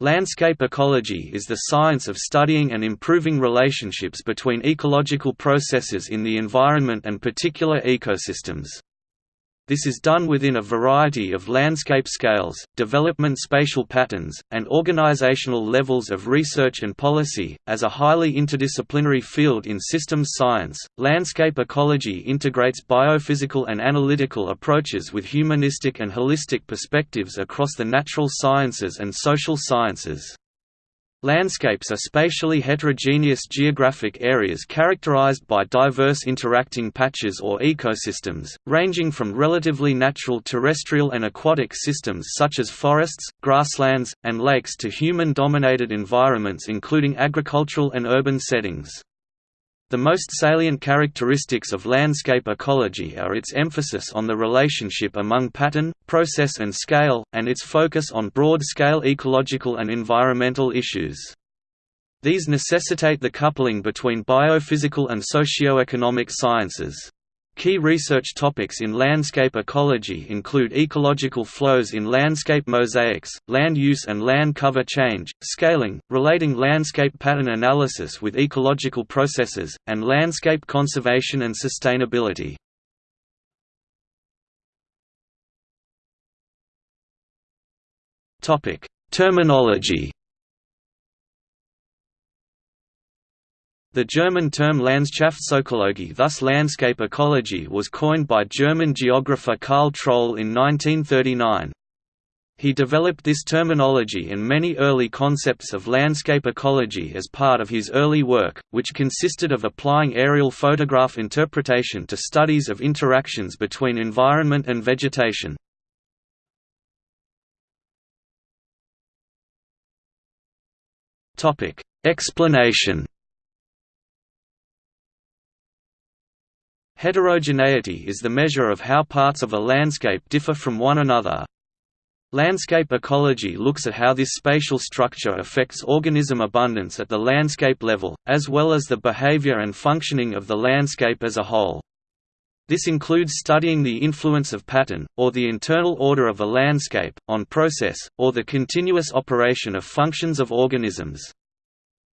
Landscape ecology is the science of studying and improving relationships between ecological processes in the environment and particular ecosystems. This is done within a variety of landscape scales, development spatial patterns, and organizational levels of research and policy. As a highly interdisciplinary field in systems science, landscape ecology integrates biophysical and analytical approaches with humanistic and holistic perspectives across the natural sciences and social sciences. Landscapes are spatially heterogeneous geographic areas characterized by diverse interacting patches or ecosystems, ranging from relatively natural terrestrial and aquatic systems such as forests, grasslands, and lakes to human-dominated environments including agricultural and urban settings. The most salient characteristics of landscape ecology are its emphasis on the relationship among pattern, process and scale, and its focus on broad-scale ecological and environmental issues. These necessitate the coupling between biophysical and socio-economic sciences. Key research topics in landscape ecology include ecological flows in landscape mosaics, land use and land cover change, scaling, relating landscape pattern analysis with ecological processes, and landscape conservation and sustainability. Terminology The German term Landschaftsökologie thus landscape ecology was coined by German geographer Karl Troll in 1939. He developed this terminology and many early concepts of landscape ecology as part of his early work, which consisted of applying aerial photograph interpretation to studies of interactions between environment and vegetation. Explanation Heterogeneity is the measure of how parts of a landscape differ from one another. Landscape ecology looks at how this spatial structure affects organism abundance at the landscape level, as well as the behavior and functioning of the landscape as a whole. This includes studying the influence of pattern, or the internal order of a landscape, on process, or the continuous operation of functions of organisms.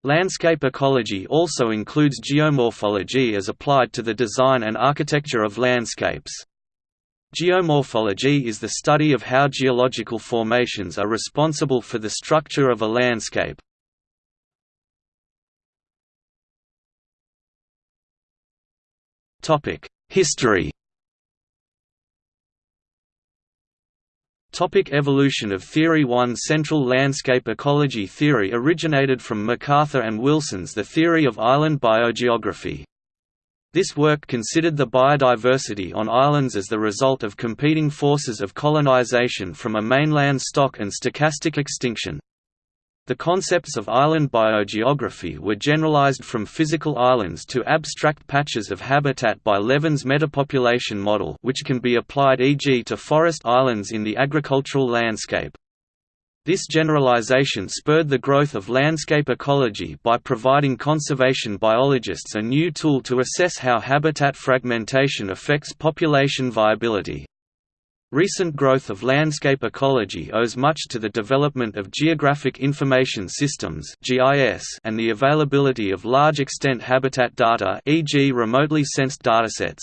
Landscape ecology also includes geomorphology as applied to the design and architecture of landscapes. Geomorphology is the study of how geological formations are responsible for the structure of a landscape. History Topic evolution of theory One central landscape ecology theory originated from MacArthur and Wilson's The Theory of Island Biogeography. This work considered the biodiversity on islands as the result of competing forces of colonization from a mainland stock and stochastic extinction. The concepts of island biogeography were generalized from physical islands to abstract patches of habitat by Levin's metapopulation model which can be applied e.g. to forest islands in the agricultural landscape. This generalization spurred the growth of landscape ecology by providing conservation biologists a new tool to assess how habitat fragmentation affects population viability. Recent growth of landscape ecology owes much to the development of Geographic Information Systems and the availability of large-extent habitat data e.g. remotely sensed datasets.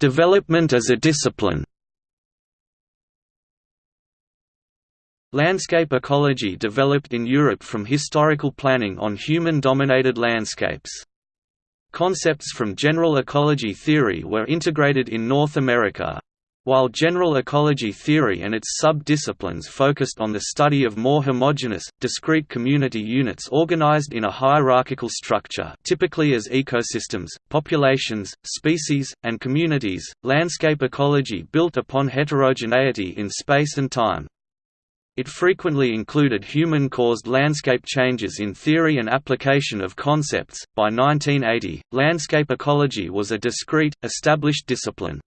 development as a discipline Landscape ecology developed in Europe from historical planning on human-dominated landscapes. Concepts from general ecology theory were integrated in North America. While general ecology theory and its sub-disciplines focused on the study of more homogeneous, discrete community units organized in a hierarchical structure typically as ecosystems, populations, species, and communities, landscape ecology built upon heterogeneity in space and time. It frequently included human caused landscape changes in theory and application of concepts. By 1980, landscape ecology was a discrete, established discipline.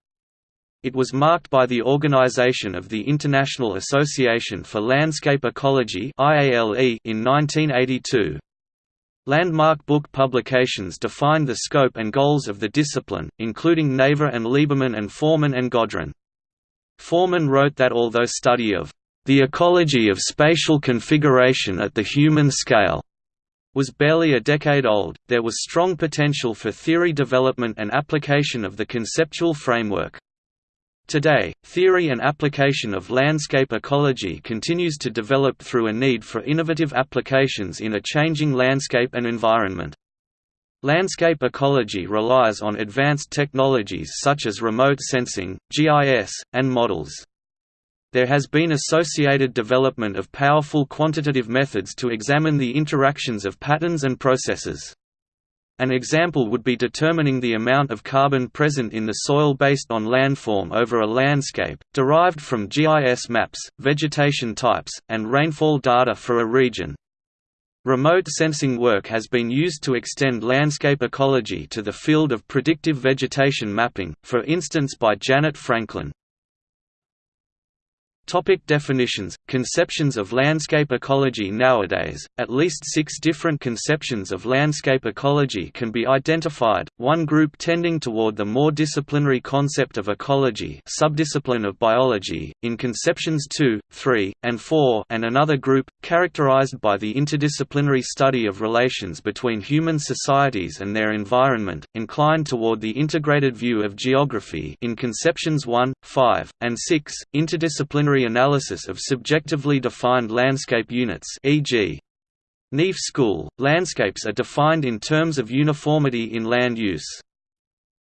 It was marked by the organization of the International Association for Landscape Ecology in 1982. Landmark book publications defined the scope and goals of the discipline, including Naveh and Lieberman and Forman and Godron. Forman wrote that although study of the ecology of spatial configuration at the human scale was barely a decade old, there was strong potential for theory development and application of the conceptual framework. Today, theory and application of landscape ecology continues to develop through a need for innovative applications in a changing landscape and environment. Landscape ecology relies on advanced technologies such as remote sensing, GIS, and models. There has been associated development of powerful quantitative methods to examine the interactions of patterns and processes. An example would be determining the amount of carbon present in the soil based on landform over a landscape, derived from GIS maps, vegetation types, and rainfall data for a region. Remote sensing work has been used to extend landscape ecology to the field of predictive vegetation mapping, for instance by Janet Franklin. Topic definitions, conceptions of landscape ecology Nowadays, at least six different conceptions of landscape ecology can be identified, one group tending toward the more disciplinary concept of ecology subdiscipline of biology, in conceptions 2, 3, and 4 and another group, characterized by the interdisciplinary study of relations between human societies and their environment, inclined toward the integrated view of geography in conceptions 1, 5, and 6, interdisciplinary analysis of subjectively defined landscape units e.g. Neef School, landscapes are defined in terms of uniformity in land use.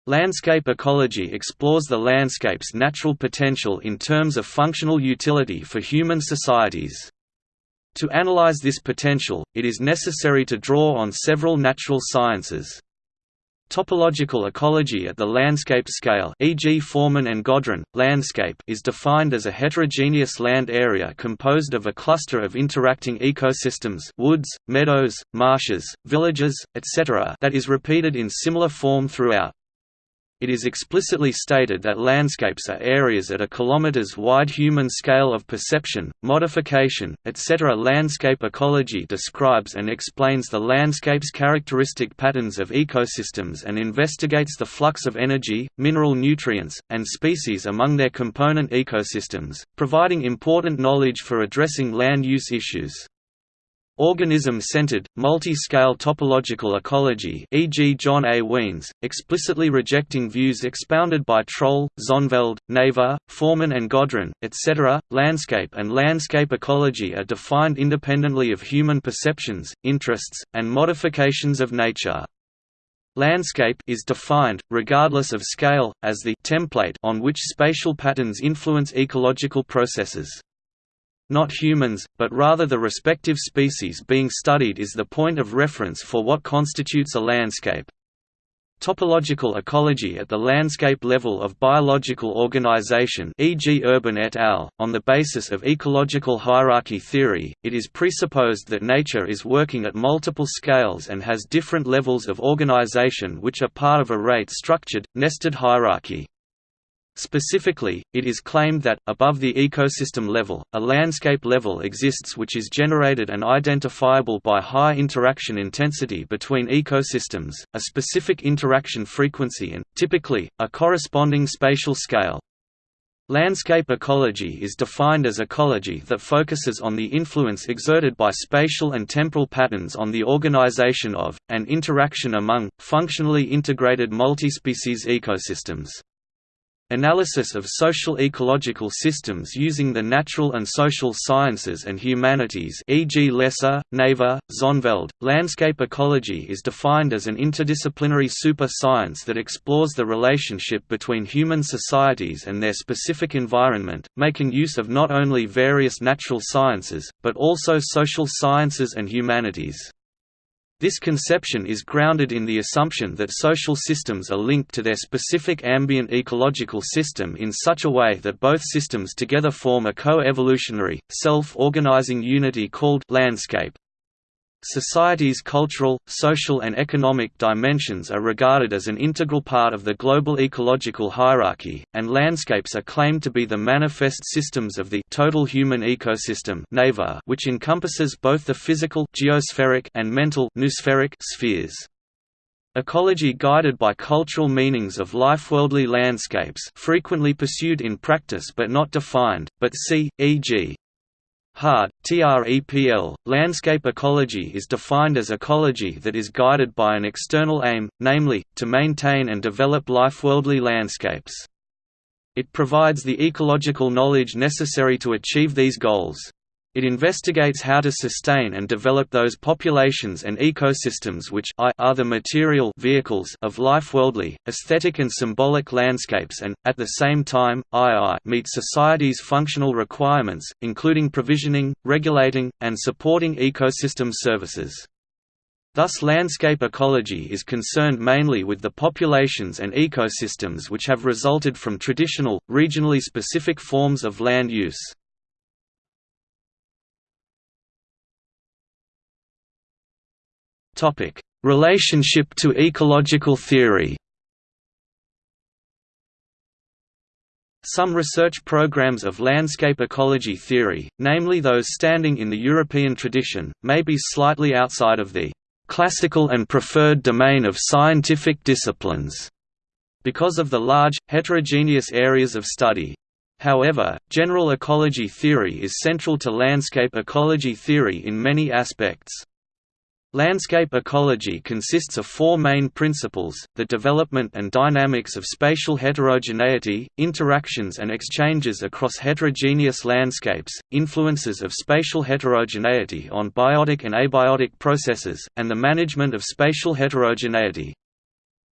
Landscape ecology explores the landscape's natural potential in terms of functional utility for human societies. To analyze this potential, it is necessary to draw on several natural sciences. Topological ecology at the landscape scale e.g. Forman and Godron, landscape is defined as a heterogeneous land area composed of a cluster of interacting ecosystems woods, meadows, marshes, villages, etc. that is repeated in similar form throughout. It is explicitly stated that landscapes are areas at a kilometers-wide human scale of perception, modification, etc. Landscape ecology describes and explains the landscape's characteristic patterns of ecosystems and investigates the flux of energy, mineral nutrients, and species among their component ecosystems, providing important knowledge for addressing land use issues. Organism-centered, multi-scale topological ecology e.g. John A. Wiens, explicitly rejecting views expounded by Troll, Zonneveld, Naveh, Forman and Godron, etc. Landscape and landscape ecology are defined independently of human perceptions, interests, and modifications of nature. Landscape is defined, regardless of scale, as the template on which spatial patterns influence ecological processes not humans, but rather the respective species being studied is the point of reference for what constitutes a landscape. Topological ecology at the landscape level of biological organization e.g. Urban et al., on the basis of ecological hierarchy theory, it is presupposed that nature is working at multiple scales and has different levels of organization which are part of a rate-structured, nested hierarchy. Specifically, it is claimed that, above the ecosystem level, a landscape level exists which is generated and identifiable by high interaction intensity between ecosystems, a specific interaction frequency and, typically, a corresponding spatial scale. Landscape ecology is defined as ecology that focuses on the influence exerted by spatial and temporal patterns on the organization of, and interaction among, functionally integrated multispecies ecosystems. Analysis of social ecological systems using the natural and social sciences and humanities e.g. Leser, Naveh, Zonneveld. Landscape ecology is defined as an interdisciplinary super-science that explores the relationship between human societies and their specific environment, making use of not only various natural sciences, but also social sciences and humanities. This conception is grounded in the assumption that social systems are linked to their specific ambient ecological system in such a way that both systems together form a co-evolutionary, self-organizing unity called landscape. Society's cultural, social and economic dimensions are regarded as an integral part of the global ecological hierarchy, and landscapes are claimed to be the manifest systems of the total human ecosystem which encompasses both the physical geospheric and mental noospheric spheres. Ecology guided by cultural meanings of lifeworldly landscapes frequently pursued in practice but not defined, but see, e.g. Hard, TREPL, landscape ecology is defined as ecology that is guided by an external aim, namely, to maintain and develop lifeworldly landscapes. It provides the ecological knowledge necessary to achieve these goals. It investigates how to sustain and develop those populations and ecosystems which I are the material vehicles of lifeworldly, aesthetic and symbolic landscapes and, at the same time, II meet society's functional requirements, including provisioning, regulating, and supporting ecosystem services. Thus landscape ecology is concerned mainly with the populations and ecosystems which have resulted from traditional, regionally specific forms of land use. Topic: Relationship to ecological theory. Some research programs of landscape ecology theory, namely those standing in the European tradition, may be slightly outside of the classical and preferred domain of scientific disciplines because of the large, heterogeneous areas of study. However, general ecology theory is central to landscape ecology theory in many aspects. Landscape ecology consists of four main principles, the development and dynamics of spatial heterogeneity, interactions and exchanges across heterogeneous landscapes, influences of spatial heterogeneity on biotic and abiotic processes, and the management of spatial heterogeneity.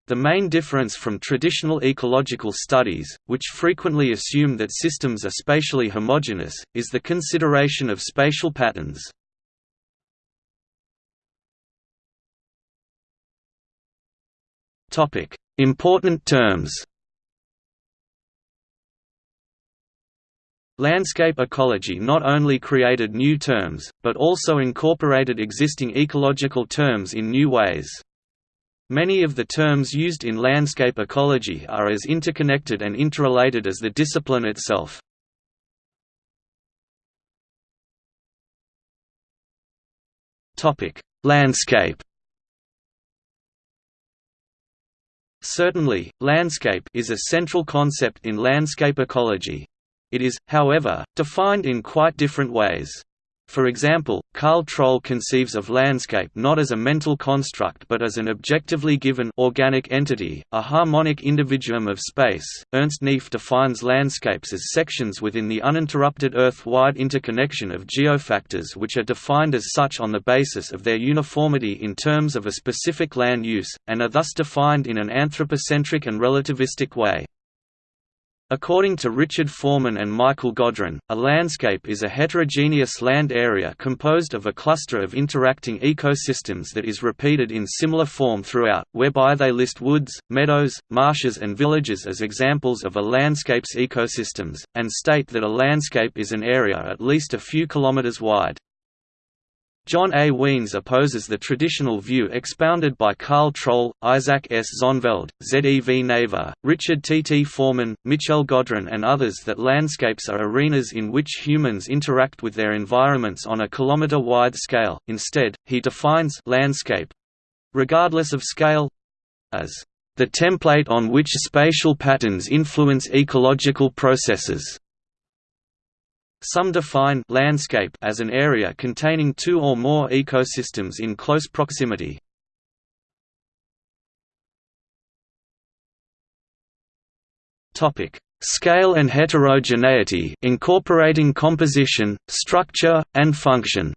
The main difference from traditional ecological studies, which frequently assume that systems are spatially homogeneous, is the consideration of spatial patterns. Important terms. Landscape ecology not only created new terms, but also incorporated existing ecological terms in new ways. Many of the terms used in landscape ecology are as interconnected and interrelated as the discipline itself. Landscape Certainly, landscape is a central concept in landscape ecology. It is, however, defined in quite different ways. For example, Karl Troll conceives of landscape not as a mental construct but as an objectively given organic entity, a harmonic individuum of space. Ernst Neef defines landscapes as sections within the uninterrupted Earth-wide interconnection of geofactors which are defined as such on the basis of their uniformity in terms of a specific land use, and are thus defined in an anthropocentric and relativistic way. According to Richard Forman and Michael Godron, a landscape is a heterogeneous land area composed of a cluster of interacting ecosystems that is repeated in similar form throughout, whereby they list woods, meadows, marshes and villages as examples of a landscape's ecosystems, and state that a landscape is an area at least a few kilometers wide. John A. Wiens opposes the traditional view expounded by Karl Troll, Isaac S. Zonneveld, Z. E. V. Naveh, Richard T. T. Forman, Michel Godron and others that landscapes are arenas in which humans interact with their environments on a kilometer-wide scale. Instead, he defines landscape—regardless of scale—as the template on which spatial patterns influence ecological processes. Some define landscape as an area containing two or more ecosystems in close proximity. Topic: Scale and heterogeneity, incorporating composition, structure, and function.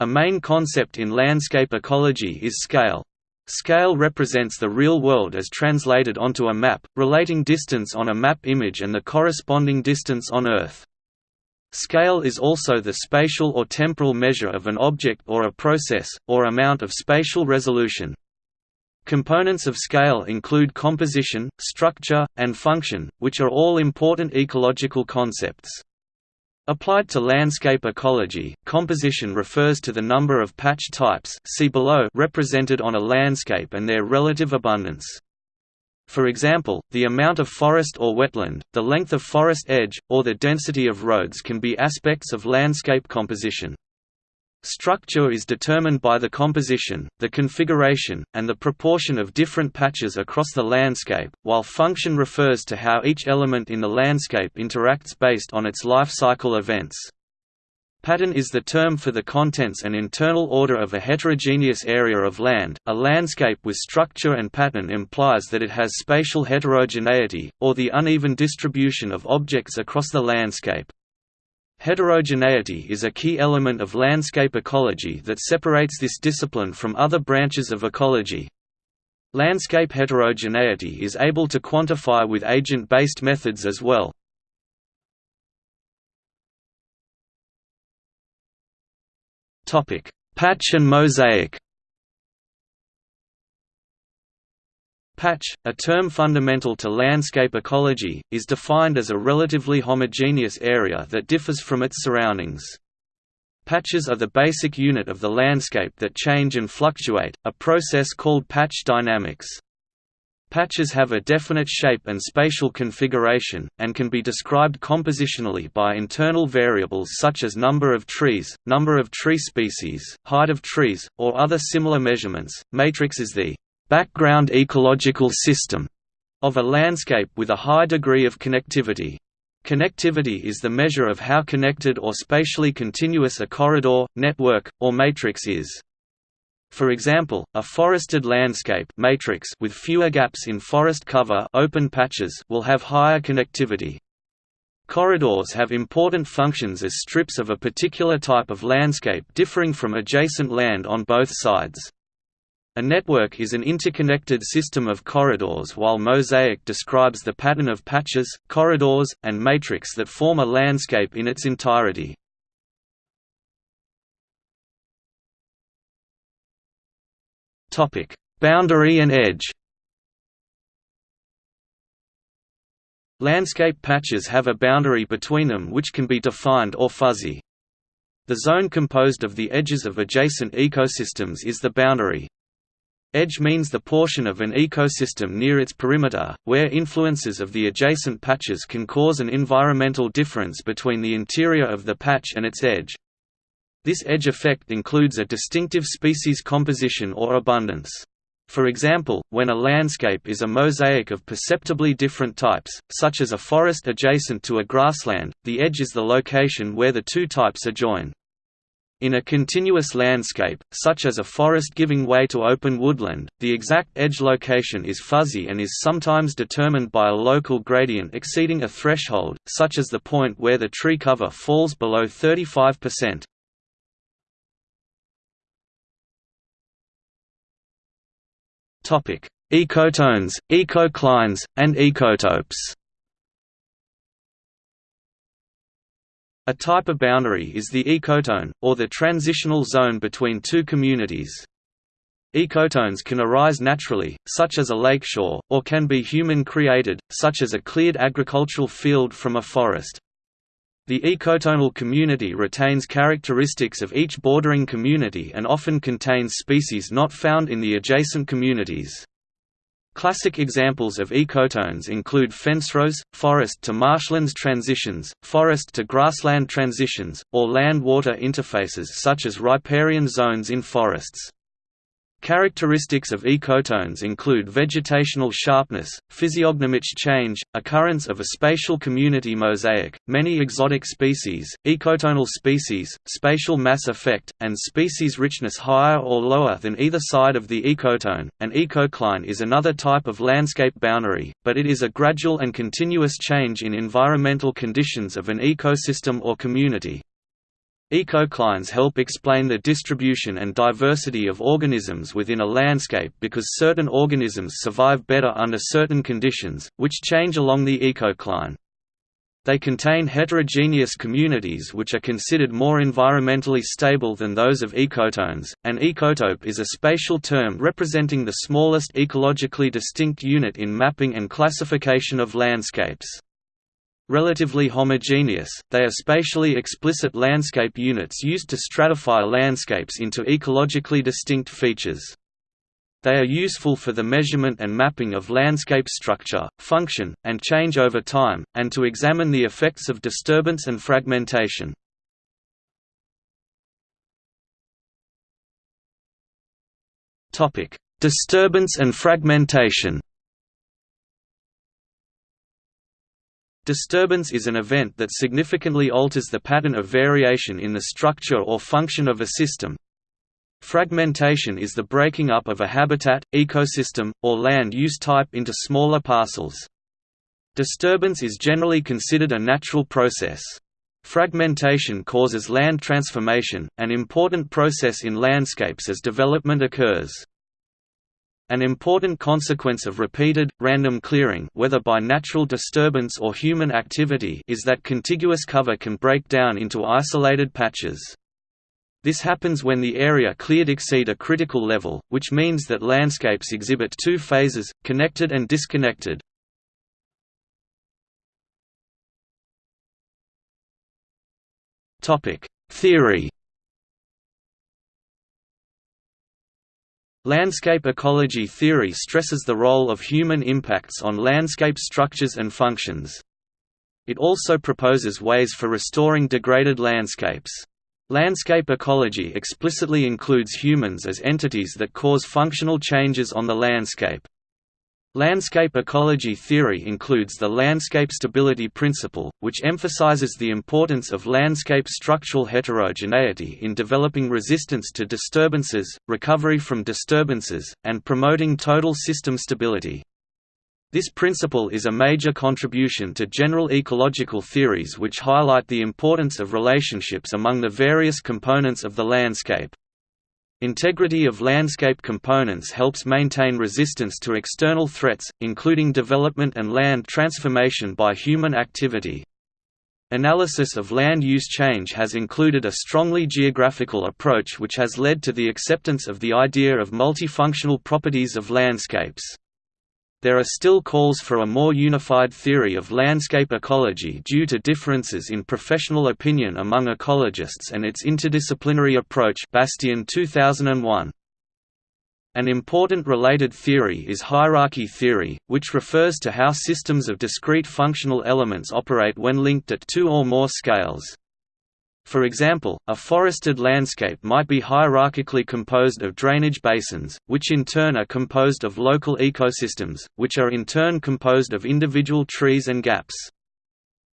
A main concept in landscape ecology is scale. Scale represents the real world as translated onto a map, relating distance on a map image and the corresponding distance on Earth. Scale is also the spatial or temporal measure of an object or a process, or amount of spatial resolution. Components of scale include composition, structure, and function, which are all important ecological concepts. Applied to landscape ecology, composition refers to the number of patch types see below represented on a landscape and their relative abundance. For example, the amount of forest or wetland, the length of forest edge, or the density of roads can be aspects of landscape composition. Structure is determined by the composition, the configuration, and the proportion of different patches across the landscape, while function refers to how each element in the landscape interacts based on its life cycle events. Pattern is the term for the contents and internal order of a heterogeneous area of land. A landscape with structure and pattern implies that it has spatial heterogeneity, or the uneven distribution of objects across the landscape. Heterogeneity is a key element of landscape ecology that separates this discipline from other branches of ecology. Landscape heterogeneity is able to quantify with agent-based methods as well. Patch and mosaic Patch, a term fundamental to landscape ecology, is defined as a relatively homogeneous area that differs from its surroundings. Patches are the basic unit of the landscape that change and fluctuate, a process called patch dynamics. Patches have a definite shape and spatial configuration, and can be described compositionally by internal variables such as number of trees, number of tree species, height of trees, or other similar measurements. Matrix is the background ecological system of a landscape with a high degree of connectivity. Connectivity is the measure of how connected or spatially continuous a corridor, network, or matrix is. For example, a forested landscape matrix with fewer gaps in forest cover open patches will have higher connectivity. Corridors have important functions as strips of a particular type of landscape differing from adjacent land on both sides. A network is an interconnected system of corridors while mosaic describes the pattern of patches, corridors, and matrix that form a landscape in its entirety. Boundary and edge Landscape patches have a boundary between them which can be defined or fuzzy. The zone composed of the edges of adjacent ecosystems is the boundary. Edge means the portion of an ecosystem near its perimeter, where influences of the adjacent patches can cause an environmental difference between the interior of the patch and its edge. This edge effect includes a distinctive species composition or abundance. For example, when a landscape is a mosaic of perceptibly different types, such as a forest adjacent to a grassland, the edge is the location where the two types are joined. In a continuous landscape, such as a forest giving way to open woodland, the exact edge location is fuzzy and is sometimes determined by a local gradient exceeding a threshold, such as the point where the tree cover falls below 35%. Ecotones, ecoclines, and ecotopes A type of boundary is the ecotone, or the transitional zone between two communities. Ecotones can arise naturally, such as a lakeshore, or can be human-created, such as a cleared agricultural field from a forest. The ecotonal community retains characteristics of each bordering community and often contains species not found in the adjacent communities. Classic examples of ecotones include fencerows, forest to marshlands transitions, forest to grassland transitions, or land-water interfaces such as riparian zones in forests. Characteristics of ecotones include vegetational sharpness, physiognomic change, occurrence of a spatial community mosaic, many exotic species, ecotonal species, spatial mass effect, and species richness higher or lower than either side of the ecotone. An ecocline is another type of landscape boundary, but it is a gradual and continuous change in environmental conditions of an ecosystem or community. Ecoclines help explain the distribution and diversity of organisms within a landscape because certain organisms survive better under certain conditions, which change along the ecocline. They contain heterogeneous communities which are considered more environmentally stable than those of ecotones. An ecotope is a spatial term representing the smallest ecologically distinct unit in mapping and classification of landscapes. Relatively homogeneous, they are spatially explicit landscape units used to stratify landscapes into ecologically distinct features. They are useful for the measurement and mapping of landscape structure, function, and change over time, and to examine the effects of disturbance and fragmentation. Disturbance and fragmentation Disturbance is an event that significantly alters the pattern of variation in the structure or function of a system. Fragmentation is the breaking up of a habitat, ecosystem, or land use type into smaller parcels. Disturbance is generally considered a natural process. Fragmentation causes land transformation, an important process in landscapes as development occurs. An important consequence of repeated, random clearing whether by natural disturbance or human activity is that contiguous cover can break down into isolated patches. This happens when the area cleared exceed a critical level, which means that landscapes exhibit two phases, connected and disconnected. Theory Landscape ecology theory stresses the role of human impacts on landscape structures and functions. It also proposes ways for restoring degraded landscapes. Landscape ecology explicitly includes humans as entities that cause functional changes on the landscape. Landscape ecology theory includes the landscape stability principle, which emphasizes the importance of landscape structural heterogeneity in developing resistance to disturbances, recovery from disturbances, and promoting total system stability. This principle is a major contribution to general ecological theories which highlight the importance of relationships among the various components of the landscape. Integrity of landscape components helps maintain resistance to external threats, including development and land transformation by human activity. Analysis of land use change has included a strongly geographical approach which has led to the acceptance of the idea of multifunctional properties of landscapes. There are still calls for a more unified theory of landscape ecology due to differences in professional opinion among ecologists and its interdisciplinary approach Bastian 2001. An important related theory is hierarchy theory, which refers to how systems of discrete functional elements operate when linked at two or more scales. For example, a forested landscape might be hierarchically composed of drainage basins, which in turn are composed of local ecosystems, which are in turn composed of individual trees and gaps.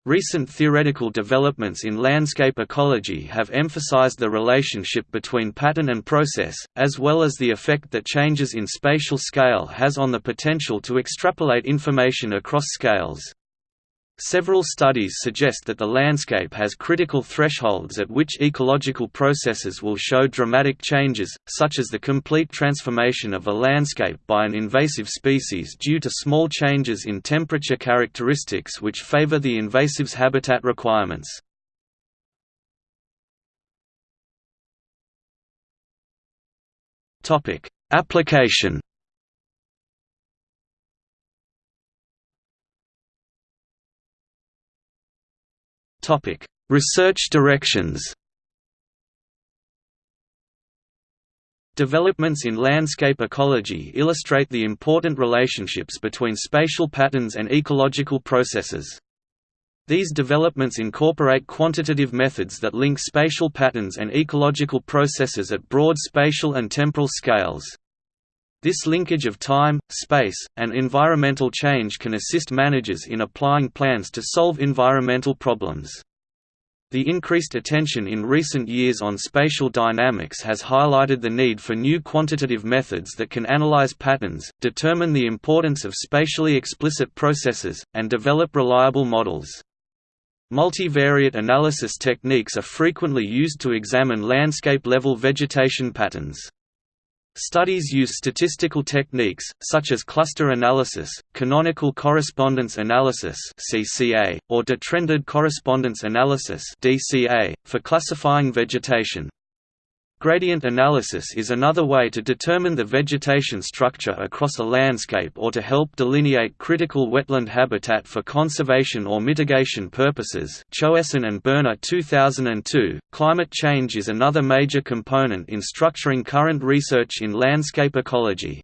Recent theoretical developments in landscape ecology have emphasized the relationship between pattern and process, as well as the effect that changes in spatial scale has on the potential to extrapolate information across scales. Several studies suggest that the landscape has critical thresholds at which ecological processes will show dramatic changes, such as the complete transformation of a landscape by an invasive species due to small changes in temperature characteristics which favor the invasive's habitat requirements. Application Topic: Research directions. Developments in landscape ecology illustrate the important relationships between spatial patterns and ecological processes. These developments incorporate quantitative methods that link spatial patterns and ecological processes at broad spatial and temporal scales. This linkage of time, space, and environmental change can assist managers in applying plans to solve environmental problems. The increased attention in recent years on spatial dynamics has highlighted the need for new quantitative methods that can analyze patterns, determine the importance of spatially explicit processes, and develop reliable models. Multivariate analysis techniques are frequently used to examine landscape-level vegetation patterns. Studies use statistical techniques, such as cluster analysis, canonical correspondence analysis or detrended correspondence analysis for classifying vegetation. Gradient analysis is another way to determine the vegetation structure across a landscape or to help delineate critical wetland habitat for conservation or mitigation purposes. Choesin and Boerner 2002. Climate change is another major component in structuring current research in landscape ecology.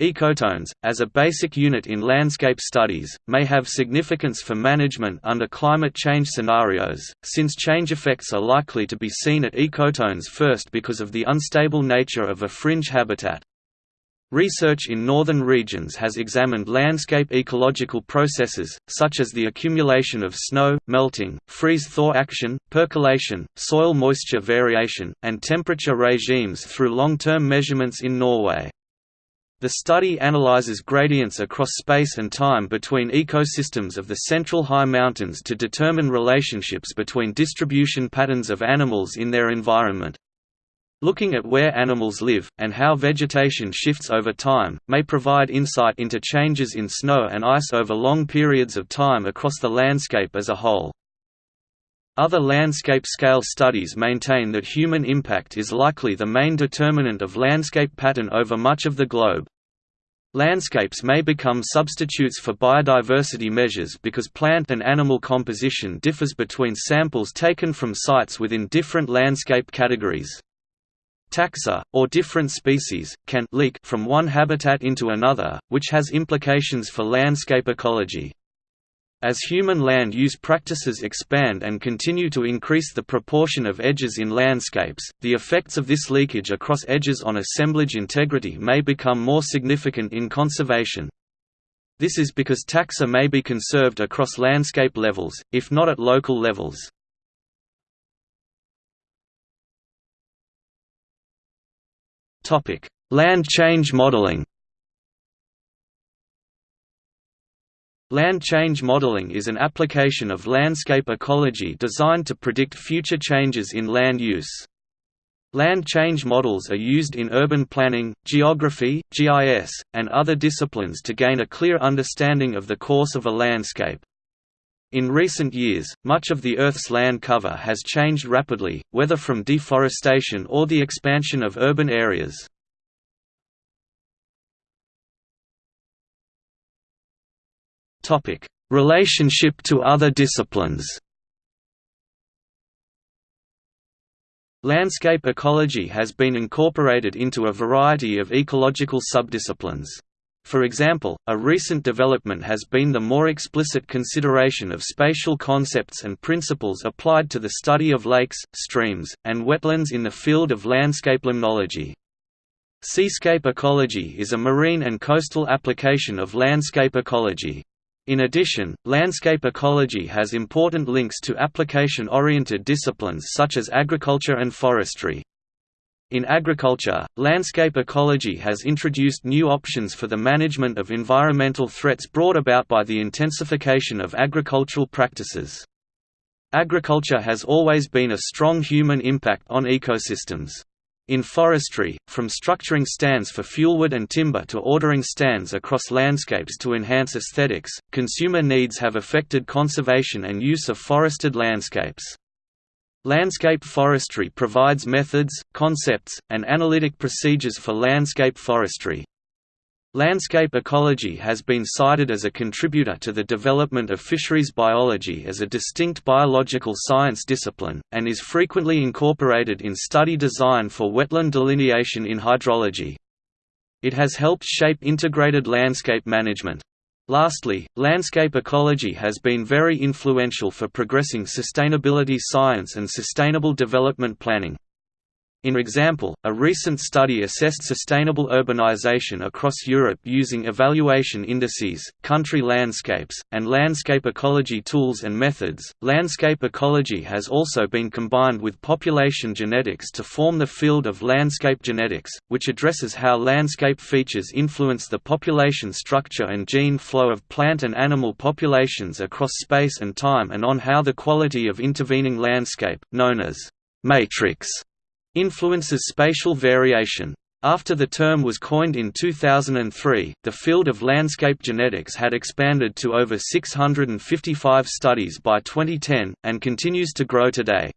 Ecotones, as a basic unit in landscape studies, may have significance for management under climate change scenarios, since change effects are likely to be seen at ecotones first because of the unstable nature of a fringe habitat. Research in northern regions has examined landscape ecological processes, such as the accumulation of snow, melting, freeze-thaw action, percolation, soil moisture variation, and temperature regimes through long-term measurements in Norway. The study analyzes gradients across space and time between ecosystems of the Central High Mountains to determine relationships between distribution patterns of animals in their environment. Looking at where animals live, and how vegetation shifts over time, may provide insight into changes in snow and ice over long periods of time across the landscape as a whole. Other landscape-scale studies maintain that human impact is likely the main determinant of landscape pattern over much of the globe. Landscapes may become substitutes for biodiversity measures because plant and animal composition differs between samples taken from sites within different landscape categories. Taxa, or different species, can leak from one habitat into another, which has implications for landscape ecology. As human land use practices expand and continue to increase the proportion of edges in landscapes, the effects of this leakage across edges on assemblage integrity may become more significant in conservation. This is because taxa may be conserved across landscape levels, if not at local levels. Land change modeling Land change modeling is an application of landscape ecology designed to predict future changes in land use. Land change models are used in urban planning, geography, GIS, and other disciplines to gain a clear understanding of the course of a landscape. In recent years, much of the Earth's land cover has changed rapidly, whether from deforestation or the expansion of urban areas. Topic: Relationship to other disciplines. Landscape ecology has been incorporated into a variety of ecological subdisciplines. For example, a recent development has been the more explicit consideration of spatial concepts and principles applied to the study of lakes, streams, and wetlands in the field of landscape limnology. Seascape ecology is a marine and coastal application of landscape ecology. In addition, landscape ecology has important links to application-oriented disciplines such as agriculture and forestry. In agriculture, landscape ecology has introduced new options for the management of environmental threats brought about by the intensification of agricultural practices. Agriculture has always been a strong human impact on ecosystems. In forestry, from structuring stands for fuelwood and timber to ordering stands across landscapes to enhance aesthetics, consumer needs have affected conservation and use of forested landscapes. Landscape forestry provides methods, concepts, and analytic procedures for landscape forestry. Landscape ecology has been cited as a contributor to the development of fisheries biology as a distinct biological science discipline, and is frequently incorporated in study design for wetland delineation in hydrology. It has helped shape integrated landscape management. Lastly, landscape ecology has been very influential for progressing sustainability science and sustainable development planning. In example, a recent study assessed sustainable urbanization across Europe using evaluation indices, country landscapes, and landscape ecology tools and methods. Landscape ecology has also been combined with population genetics to form the field of landscape genetics, which addresses how landscape features influence the population structure and gene flow of plant and animal populations across space and time and on how the quality of intervening landscape, known as matrix influences spatial variation. After the term was coined in 2003, the field of landscape genetics had expanded to over 655 studies by 2010, and continues to grow today.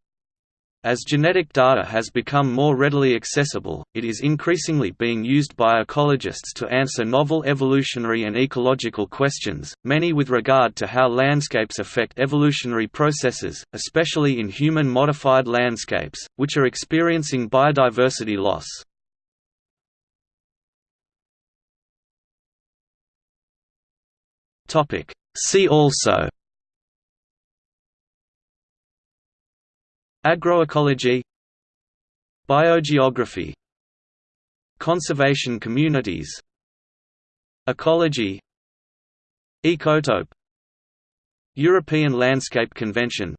As genetic data has become more readily accessible, it is increasingly being used by ecologists to answer novel evolutionary and ecological questions, many with regard to how landscapes affect evolutionary processes, especially in human-modified landscapes, which are experiencing biodiversity loss. See also Agroecology Biogeography Conservation communities Ecology Ecotope European Landscape Convention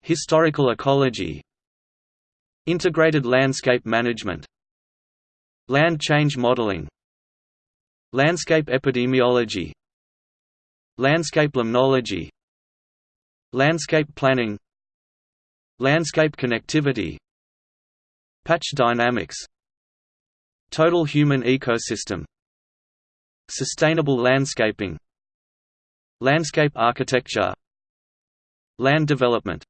Historical ecology Integrated landscape management Land change modeling Landscape epidemiology Landscape limnology Landscape planning Landscape connectivity Patch dynamics Total human ecosystem Sustainable landscaping Landscape architecture Land development